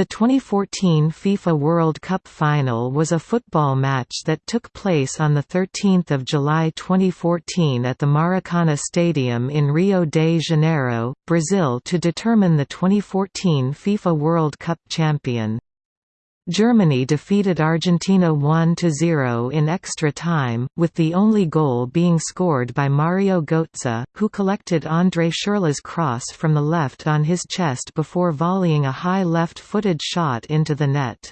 The 2014 FIFA World Cup final was a football match that took place on 13 July 2014 at the Maracana Stadium in Rio de Janeiro, Brazil to determine the 2014 FIFA World Cup champion. Germany defeated Argentina 1–0 in extra time, with the only goal being scored by Mario Götze, who collected André Schürrle's cross from the left on his chest before volleying a high left-footed shot into the net.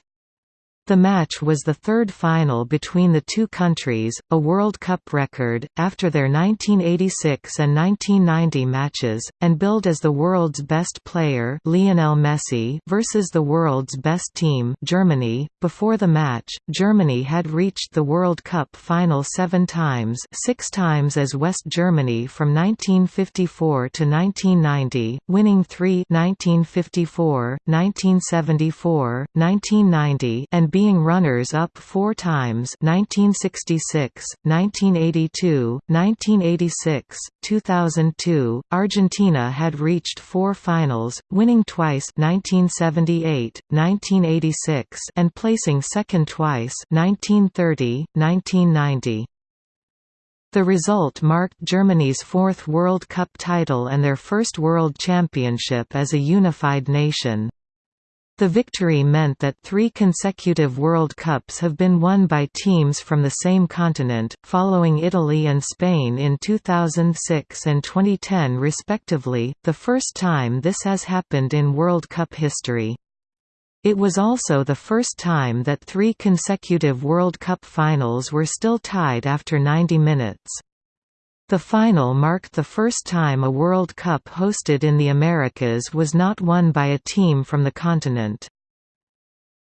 The match was the third final between the two countries, a World Cup record, after their 1986 and 1990 matches, and billed as the world's best player Lionel Messi versus the world's best team Germany. .Before the match, Germany had reached the World Cup final seven times six times as West Germany from 1954 to 1990, winning three 1954, 1974, 1990 and being runners-up four times 1966, 1982, 1986, 2002. Argentina had reached four finals, winning twice 1978, 1986 and placing second twice 1930, 1990. The result marked Germany's fourth World Cup title and their first World Championship as a unified nation. The victory meant that three consecutive World Cups have been won by teams from the same continent, following Italy and Spain in 2006 and 2010 respectively, the first time this has happened in World Cup history. It was also the first time that three consecutive World Cup finals were still tied after 90 minutes. The final marked the first time a World Cup hosted in the Americas was not won by a team from the continent.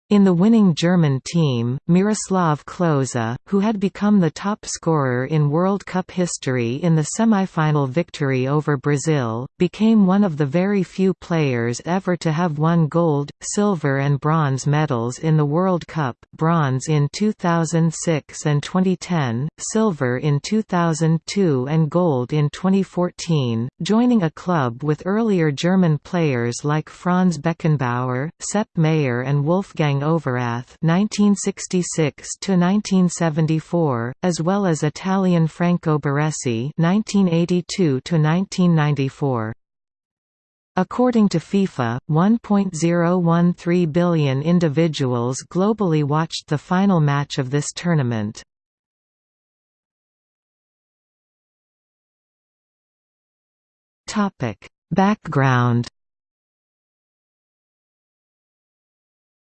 In the winning German team, Miroslav Klose, who had become the top scorer in World Cup history in the semi-final victory over Brazil, became one of the very few players ever to have won gold, silver and bronze medals in the World Cup bronze in 2006 and 2010, silver in 2002 and gold in 2014, joining a club with earlier German players like Franz Beckenbauer, Sepp Maier and Wolfgang Overath (1966–1974), as well as Italian Franco Baresi (1982–1994). According to FIFA, 1.013 billion individuals globally watched the final match of this tournament. Background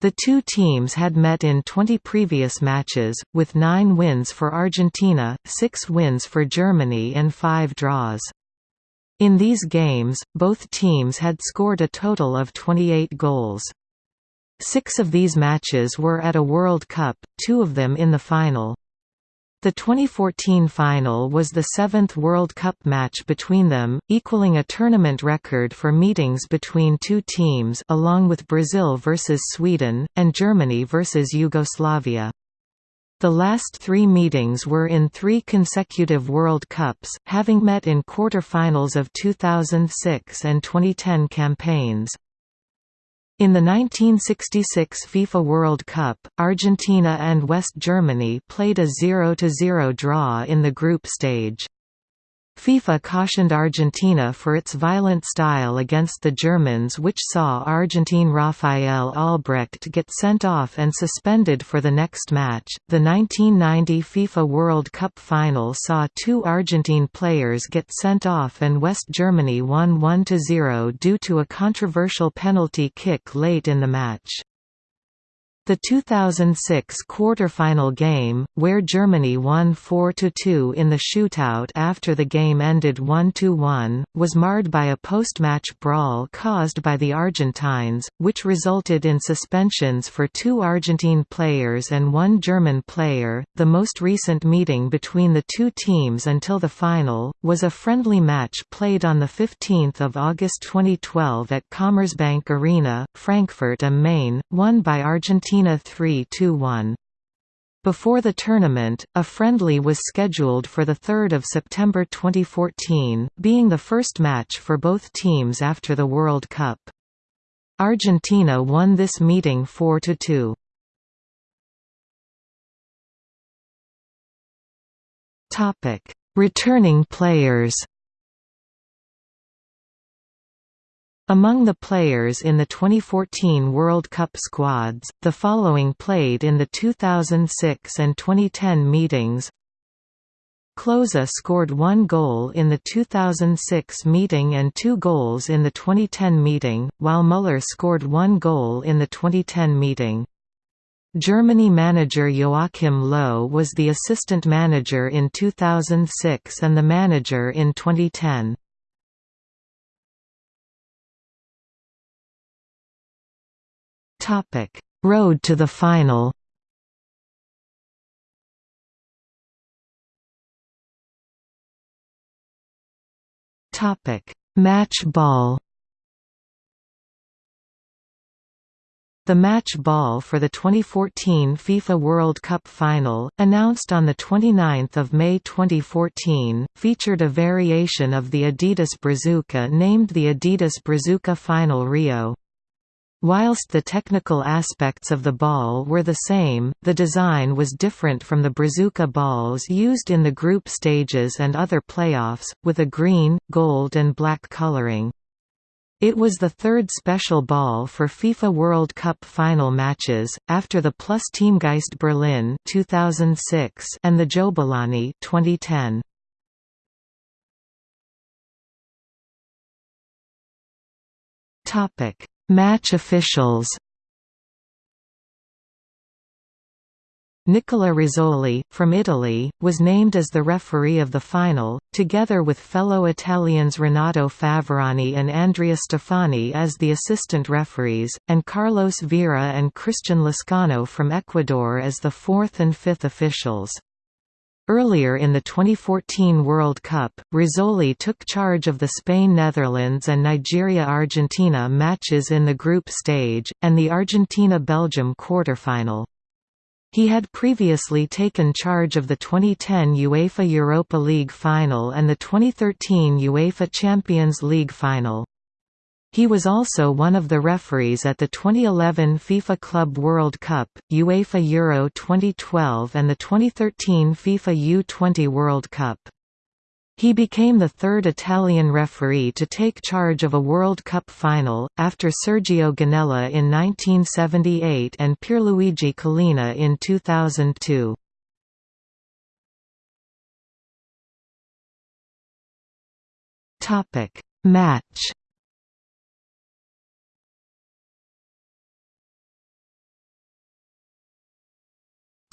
The two teams had met in 20 previous matches, with nine wins for Argentina, six wins for Germany and five draws. In these games, both teams had scored a total of 28 goals. Six of these matches were at a World Cup, two of them in the final. The 2014 final was the seventh World Cup match between them, equaling a tournament record for meetings between two teams along with Brazil versus Sweden, and Germany versus Yugoslavia. The last three meetings were in three consecutive World Cups, having met in quarter-finals of 2006 and 2010 campaigns. In the 1966 FIFA World Cup, Argentina and West Germany played a 0–0 draw in the group stage. FIFA cautioned Argentina for its violent style against the Germans which saw Argentine Rafael Albrecht get sent off and suspended for the next match. The 1990 FIFA World Cup final saw two Argentine players get sent off and West Germany won 1–0 due to a controversial penalty kick late in the match. The 2006 quarter-final game, where Germany won 4–2 in the shootout after the game ended 1–1, was marred by a post-match brawl caused by the Argentines, which resulted in suspensions for two Argentine players and one German player. The most recent meeting between the two teams until the final was a friendly match played on the 15th of August 2012 at Commerzbank Arena, Frankfurt am Main, won by Argentina Argentina 3–1. Before the tournament, a friendly was scheduled for 3 September 2014, being the first match for both teams after the World Cup. Argentina won this meeting 4–2. Returning players Among the players in the 2014 World Cup squads, the following played in the 2006 and 2010 meetings Klose scored one goal in the 2006 meeting and two goals in the 2010 meeting, while Müller scored one goal in the 2010 meeting. Germany manager Joachim Löw was the assistant manager in 2006 and the manager in 2010. Topic: Road to the final. Topic: Match ball. The match ball for the 2014 FIFA World Cup final, announced on 29 May 2014, featured a variation of the Adidas Brazuca named the Adidas Brazuca Final Rio. Whilst the technical aspects of the ball were the same, the design was different from the Brazuca balls used in the group stages and other playoffs, with a green, gold and black coloring. It was the third special ball for FIFA World Cup final matches, after the Plus Teamgeist Berlin 2006 and the Jo'bulani 2010. Topic Match officials Nicola Rizzoli, from Italy, was named as the referee of the final, together with fellow Italians Renato Faverani and Andrea Stefani as the assistant referees, and Carlos Vera and Christian Lescano from Ecuador as the fourth and fifth officials. Earlier in the 2014 World Cup, Rizzoli took charge of the Spain-Netherlands and Nigeria-Argentina matches in the group stage, and the Argentina-Belgium quarterfinal. He had previously taken charge of the 2010 UEFA Europa League final and the 2013 UEFA Champions League final. He was also one of the referees at the 2011 FIFA Club World Cup, UEFA Euro 2012 and the 2013 FIFA U20 World Cup. He became the third Italian referee to take charge of a World Cup final, after Sergio Gonella in 1978 and Pierluigi Collina in 2002. Match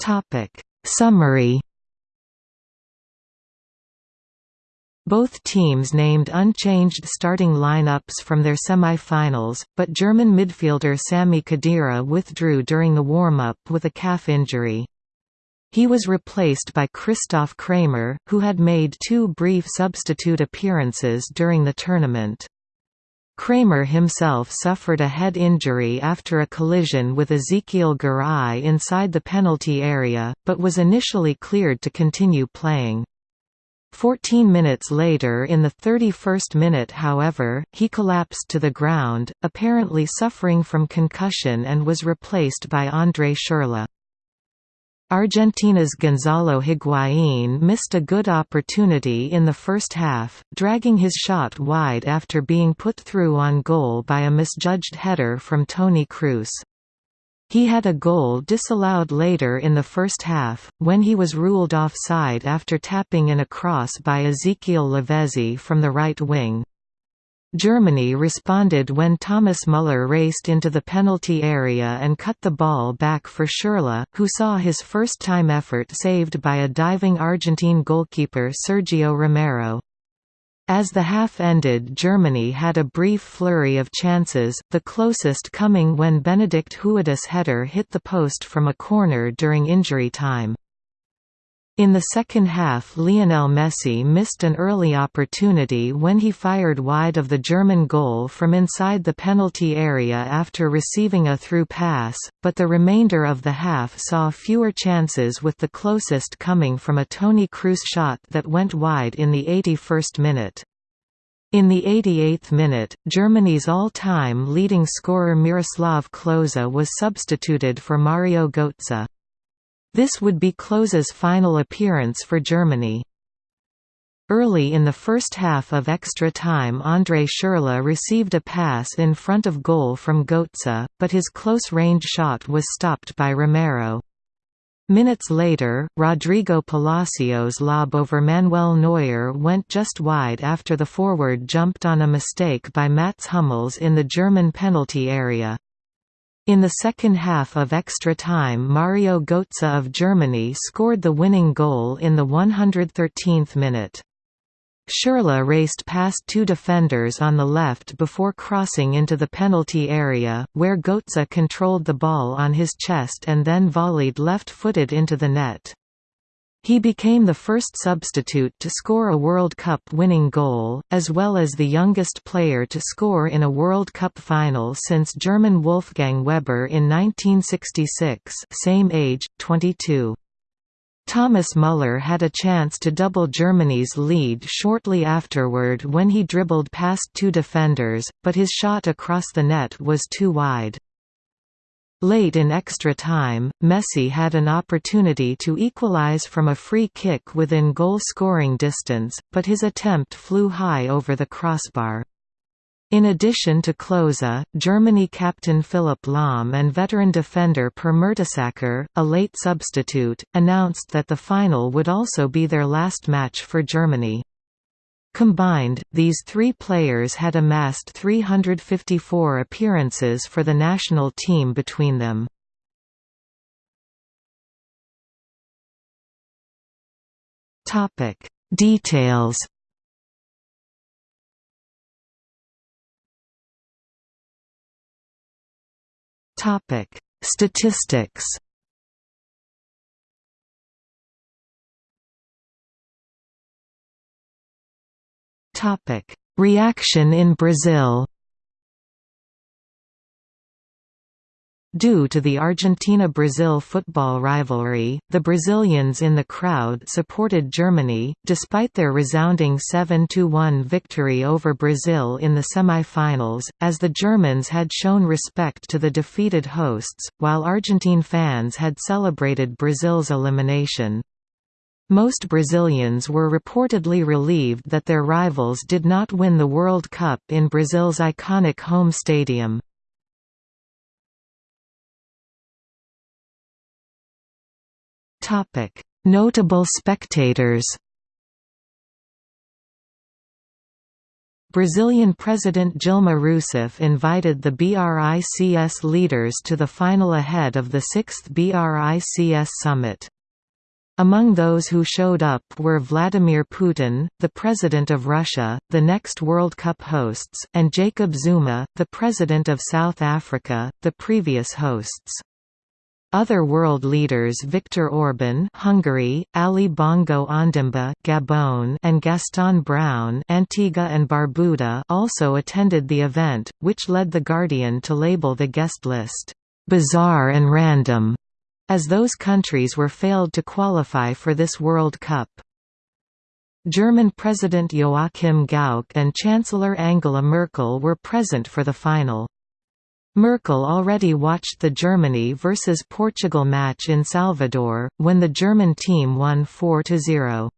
Topic Summary Both teams named unchanged starting lineups from their semi-finals, but German midfielder Sami Khedira withdrew during the warm-up with a calf injury. He was replaced by Christoph Kramer, who had made two brief substitute appearances during the tournament. Kramer himself suffered a head injury after a collision with Ezequiel Garay inside the penalty area, but was initially cleared to continue playing. Fourteen minutes later in the 31st minute however, he collapsed to the ground, apparently suffering from concussion and was replaced by André Schürrle. Argentina's Gonzalo Higuaín missed a good opportunity in the first half, dragging his shot wide after being put through on goal by a misjudged header from Toni Kroos. He had a goal disallowed later in the first half, when he was ruled offside after tapping in a cross by Ezequiel Lavezzi from the right wing. Germany responded when Thomas Müller raced into the penalty area and cut the ball back for Schürrle, who saw his first-time effort saved by a diving Argentine goalkeeper Sergio Romero. As the half ended Germany had a brief flurry of chances, the closest coming when Benedikt Höwedes' header hit the post from a corner during injury time. In the second half Lionel Messi missed an early opportunity when he fired wide of the German goal from inside the penalty area after receiving a through pass, but the remainder of the half saw fewer chances with the closest coming from a Toni Kroos shot that went wide in the 81st minute. In the 88th minute, Germany's all-time leading scorer Miroslav Klose was substituted for Mario Götze. This would be Klose's final appearance for Germany. Early in the first half of extra time André Schürrle received a pass in front of goal from Götze, but his close-range shot was stopped by Romero. Minutes later, Rodrigo Palacio's lob over Manuel Neuer went just wide after the forward jumped on a mistake by Mats Hummels in the German penalty area. In the second half of extra time Mario Götze of Germany scored the winning goal in the 113th minute. Schürrle raced past two defenders on the left before crossing into the penalty area, where Götze controlled the ball on his chest and then volleyed left-footed into the net. He became the first substitute to score a World Cup winning goal, as well as the youngest player to score in a World Cup final since German Wolfgang Weber in 1966 same age, 22. Thomas Müller had a chance to double Germany's lead shortly afterward when he dribbled past two defenders, but his shot across the net was too wide. Late in extra time, Messi had an opportunity to equalize from a free kick within goal-scoring distance, but his attempt flew high over the crossbar. In addition to Klose, Germany captain Philipp Lahm and veteran defender Per Mertesacker, a late substitute, announced that the final would also be their last match for Germany. Combined, these three players had amassed 354 appearances for the national team between them. Details Topic: Statistics. Topic: Reaction in Brazil. Due to the Argentina–Brazil football rivalry, the Brazilians in the crowd supported Germany, despite their resounding 7–1 victory over Brazil in the semi-finals, as the Germans had shown respect to the defeated hosts, while Argentine fans had celebrated Brazil's elimination. Most Brazilians were reportedly relieved that their rivals did not win the World Cup in Brazil's iconic home stadium. Notable spectators. Brazilian President Dilma Rousseff invited the BRICS leaders to the final ahead of the 6th BRICS summit. Among those who showed up were Vladimir Putin, the President of Russia, the next World Cup hosts, and Jacob Zuma, the President of South Africa, the previous hosts. Other world leaders Viktor Orban Hungary, Ali Bongo Ondimba Gabon and Gaston Brown Antigua and Barbuda also attended the event, which led The Guardian to label the guest list, "...bizarre and random", as those countries were failed to qualify for this World Cup. German President Joachim Gauck and Chancellor Angela Merkel were present for the final. Merkel already watched the Germany vs Portugal match in Salvador, when the German team won 4–0.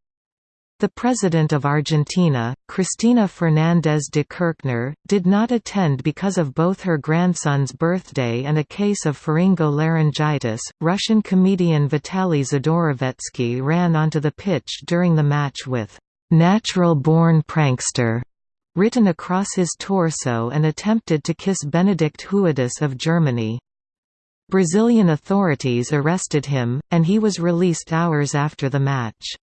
The President of Argentina, Cristina Fernández de Kirchner, did not attend because of both her grandson's birthday and a case of pharyngolaryngitis. Russian comedian Vitaly Zdorovetskiy ran onto the pitch during the match with natural born prankster written across his torso and attempted to kiss Benedikt Höwedes of Germany. Brazilian authorities arrested him, and he was released hours after the match.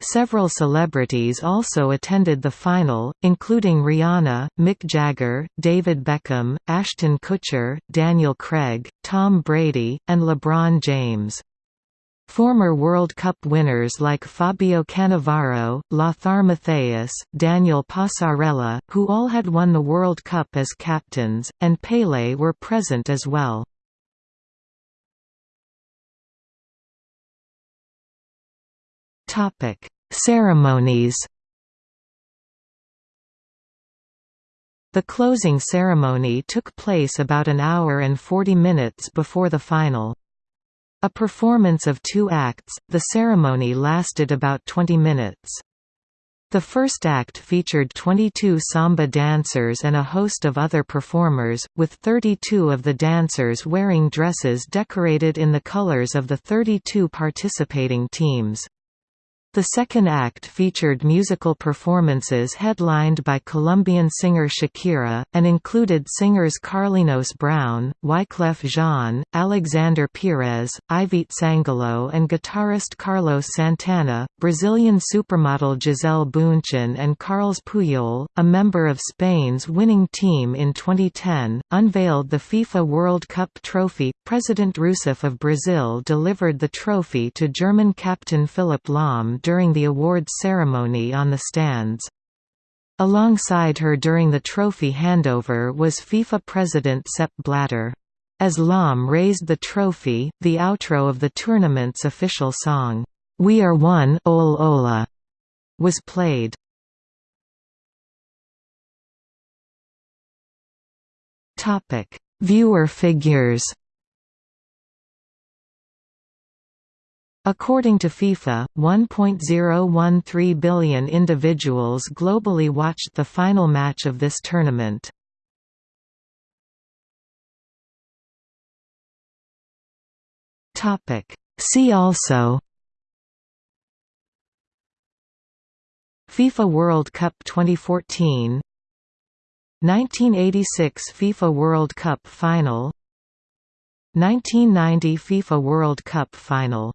Several celebrities also attended the final, including Rihanna, Mick Jagger, David Beckham, Ashton Kutcher, Daniel Craig, Tom Brady, and LeBron James. Former World Cup winners like Fabio Cannavaro, Lothar Matthäus, Daniel Passarella, who all had won the World Cup as captains, and Pelé were present as well. Ceremonies The closing ceremony took place about an hour and 40 minutes before the final. A performance of two acts, the ceremony lasted about 20 minutes. The first act featured 22 samba dancers and a host of other performers, with 32 of the dancers wearing dresses decorated in the colors of the 32 participating teams. The second act featured musical performances headlined by Colombian singer Shakira, and included singers Carlinhos Brown, Wyclef Jean, Alexandre Pires, Ivete Sangalo and guitarist Carlos Santana. Brazilian supermodel Gisele Bündchen and Carles Puyol, a member of Spain's winning team in 2010, unveiled the FIFA World Cup trophy. President Rousseff of Brazil delivered the trophy to German captain Philipp Lahm during the awards ceremony on the stands. Alongside her during the trophy handover was FIFA president Sepp Blatter. As Lahm raised the trophy, the outro of the tournament's official song, "'We Are One Ole Ola' was played. Viewer figures According to FIFA, 1.013 billion individuals globally watched the final match of this tournament. See also FIFA World Cup 2014 1986 FIFA World Cup Final 1990 FIFA World Cup Final